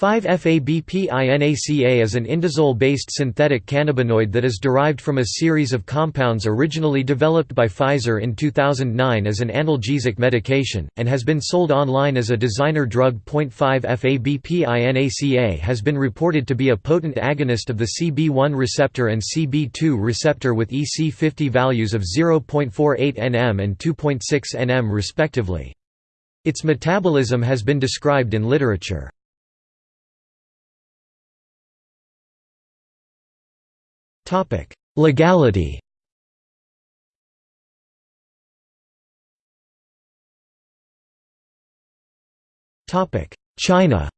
5F-AB-PINACA is an indazole-based synthetic cannabinoid that is derived from a series of compounds originally developed by Pfizer in 2009 as an analgesic medication, and has been sold online as a designer drug. 5F-AB-PINACA has been reported to be a potent agonist of the CB1 receptor and CB2 receptor with EC50 values of 0.48 nm and 2.6 nm respectively. Its metabolism has been described in literature. Legality Topic. China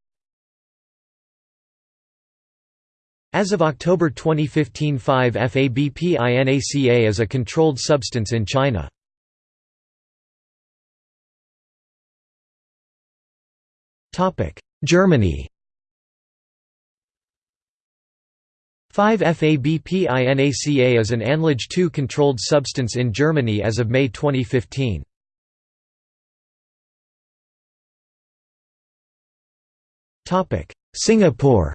As of October 2015 5F-AB-PINACA is a controlled substance in China. Topic. Germany 5F-AB-PINACA is an ANLAGE 2 controlled substance in Germany as of May 2015. Singapore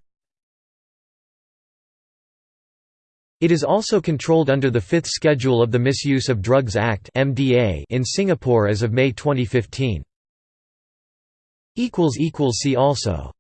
It is also controlled under the Fifth Schedule of the Misuse of Drugs Act in Singapore as of May 2015. See also